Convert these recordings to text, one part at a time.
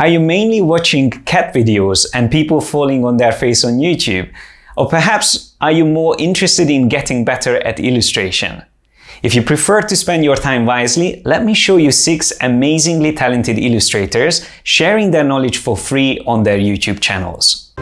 Are you mainly watching cat videos and people falling on their face on YouTube? Or perhaps are you more interested in getting better at illustration? If you prefer to spend your time wisely, let me show you six amazingly talented illustrators sharing their knowledge for free on their YouTube channels.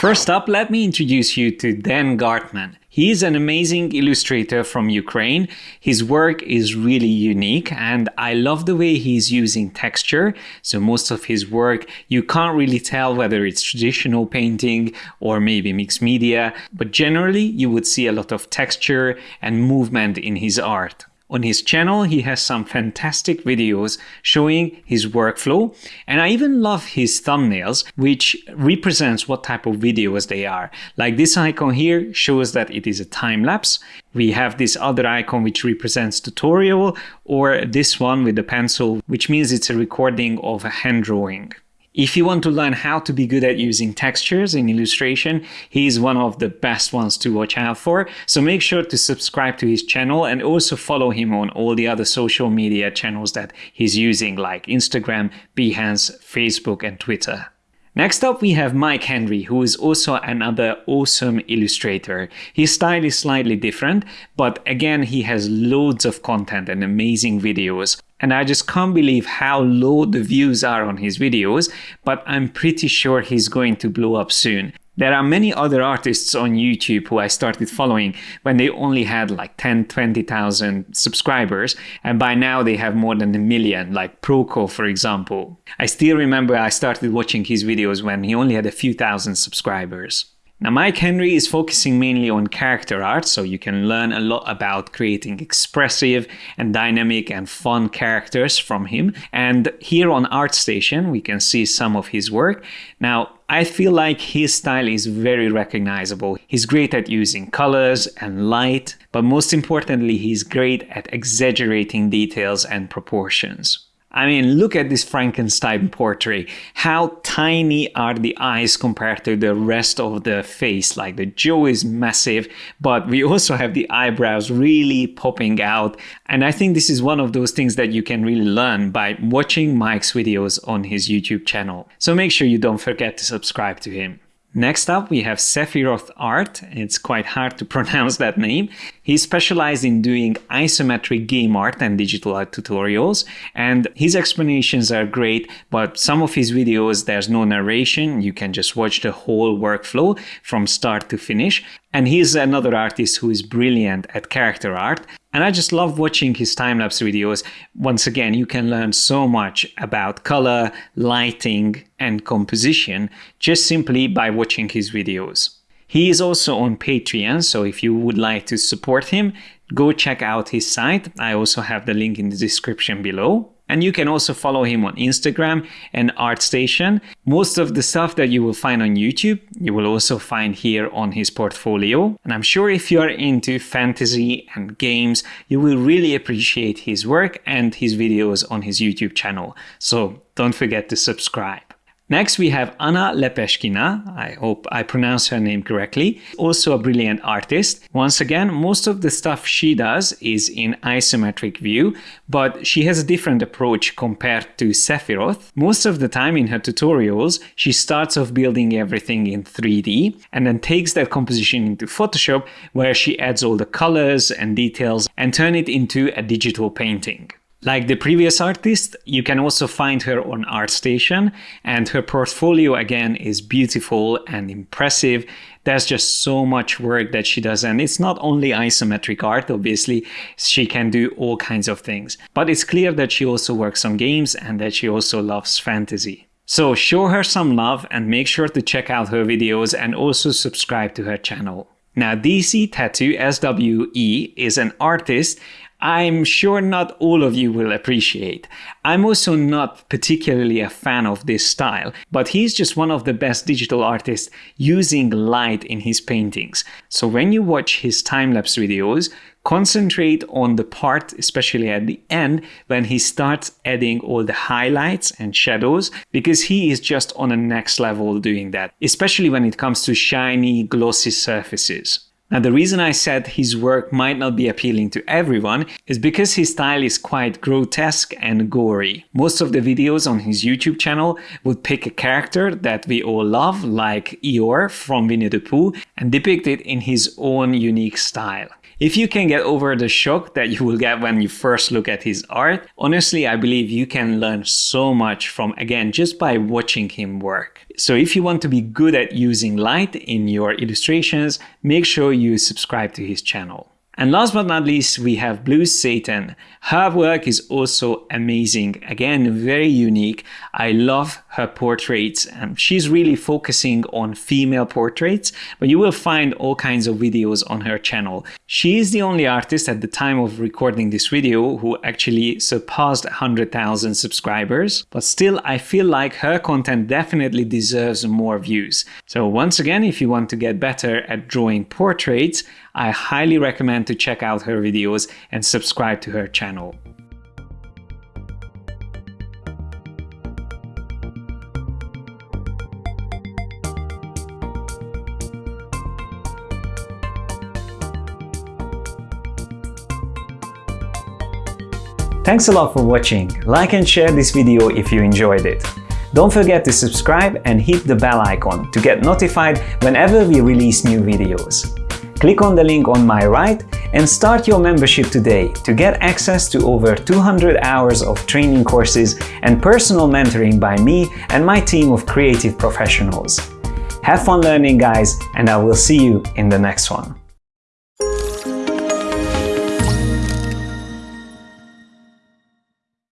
First up, let me introduce you to Dan Gartman. He is an amazing illustrator from Ukraine. His work is really unique and I love the way he's using texture. So most of his work, you can't really tell whether it's traditional painting or maybe mixed media, but generally you would see a lot of texture and movement in his art. On his channel, he has some fantastic videos showing his workflow, and I even love his thumbnails, which represents what type of videos they are. Like this icon here shows that it is a time lapse. We have this other icon which represents tutorial, or this one with the pencil, which means it's a recording of a hand drawing. If you want to learn how to be good at using textures in illustration, he is one of the best ones to watch out for. So make sure to subscribe to his channel and also follow him on all the other social media channels that he's using like Instagram, Behance, Facebook and Twitter. Next up we have Mike Henry, who is also another awesome illustrator. His style is slightly different, but again he has loads of content and amazing videos. And I just can't believe how low the views are on his videos, but I'm pretty sure he's going to blow up soon. There are many other artists on YouTube who I started following when they only had like 10, 20,000 subscribers, and by now they have more than a million, like Proko for example. I still remember I started watching his videos when he only had a few thousand subscribers. Now Mike Henry is focusing mainly on character art, so you can learn a lot about creating expressive and dynamic and fun characters from him. And here on ArtStation, we can see some of his work. Now, I feel like his style is very recognizable. He's great at using colors and light, but most importantly, he's great at exaggerating details and proportions. I mean, look at this Frankenstein portrait. How tiny are the eyes compared to the rest of the face? Like the jaw is massive, but we also have the eyebrows really popping out. And I think this is one of those things that you can really learn by watching Mike's videos on his YouTube channel. So make sure you don't forget to subscribe to him. Next up, we have Sephiroth Art. It's quite hard to pronounce that name. He specialized in doing isometric game art and digital art tutorials, and his explanations are great, but some of his videos, there's no narration. You can just watch the whole workflow from start to finish. And he's another artist who is brilliant at character art. And I just love watching his time-lapse videos. Once again, you can learn so much about color, lighting, and composition just simply by watching his videos. He is also on Patreon, so if you would like to support him, go check out his site. I also have the link in the description below. And you can also follow him on Instagram and ArtStation. Most of the stuff that you will find on YouTube, you will also find here on his portfolio. And I'm sure if you are into fantasy and games, you will really appreciate his work and his videos on his YouTube channel. So don't forget to subscribe. Next, we have Anna Lepeshkina. I hope I pronounce her name correctly. Also a brilliant artist. Once again, most of the stuff she does is in isometric view, but she has a different approach compared to Sephiroth. Most of the time in her tutorials, she starts off building everything in 3D and then takes that composition into Photoshop where she adds all the colors and details and turn it into a digital painting. Like the previous artist, you can also find her on ArtStation and her portfolio again is beautiful and impressive. There's just so much work that she does and it's not only isometric art, obviously, she can do all kinds of things. But it's clear that she also works on games and that she also loves fantasy. So show her some love and make sure to check out her videos and also subscribe to her channel. Now DC Tattoo SWE is an artist I'm sure not all of you will appreciate. I'm also not particularly a fan of this style, but he's just one of the best digital artists using light in his paintings. So when you watch his time-lapse videos, concentrate on the part, especially at the end, when he starts adding all the highlights and shadows, because he is just on a next level doing that, especially when it comes to shiny, glossy surfaces. Now the reason I said his work might not be appealing to everyone is because his style is quite grotesque and gory. Most of the videos on his YouTube channel would pick a character that we all love like Eeyore from Winnie the Pooh and depict it in his own unique style. If you can get over the shock that you will get when you first look at his art, honestly, I believe you can learn so much from, again, just by watching him work. So if you want to be good at using light in your illustrations, make sure you subscribe to his channel. And last but not least, we have Blue Satan. Her work is also amazing. Again, very unique. I love her portraits. Um, she's really focusing on female portraits, but you will find all kinds of videos on her channel. She is the only artist at the time of recording this video who actually surpassed 100,000 subscribers. But still, I feel like her content definitely deserves more views. So once again, if you want to get better at drawing portraits, I highly recommend to check out her videos and subscribe to her channel. Thanks a lot for watching. Like and share this video if you enjoyed it. Don't forget to subscribe and hit the bell icon to get notified whenever we release new videos. Click on the link on my right and start your membership today to get access to over 200 hours of training courses and personal mentoring by me and my team of creative professionals. Have fun learning guys and I will see you in the next one.